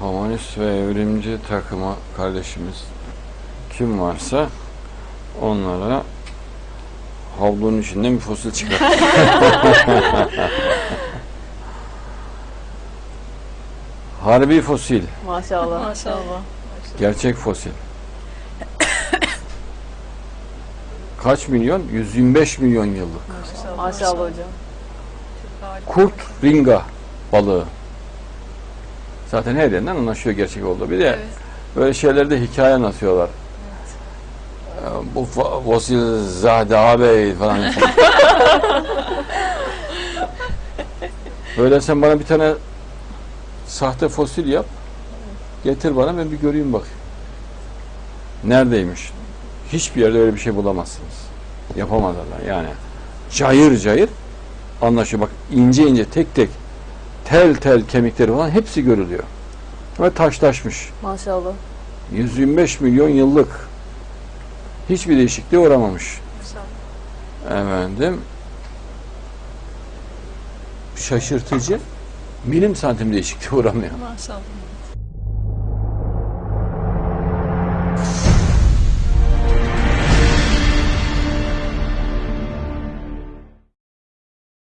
komünist ve evrimci takıma kardeşimiz kim varsa onlara havlunun içinden bir fosil çıkar. Harbi fosil, Maşallah. Maşallah. gerçek fosil. Kaç milyon? 125 milyon yıllık. Maşallah hocam. Kurt ringa balığı. Zaten her yerden anlaşıyor gerçek olduğu. Bir de Evet. böyle şeylerde hikaye anlatıyorlar. Ee, Bu fosil Zade ağabey falan. böyle sen bana bir tane sahte fosil yap. Getir bana ben bir göreyim bakayım. Neredeymiş? Hiçbir yerde öyle bir şey bulamazsınız. Yapamadılar yani. Cayır cayır anlaşıyor. Bak ince ince tek tek tel tel kemikleri falan hepsi görülüyor. Ve taşlaşmış. Maşallah. 125 milyon yıllık. Hiçbir değişikliğe uğramamış. Efendim şaşırtıcı milim santim değişikliğe uğramıyor. Maşallah.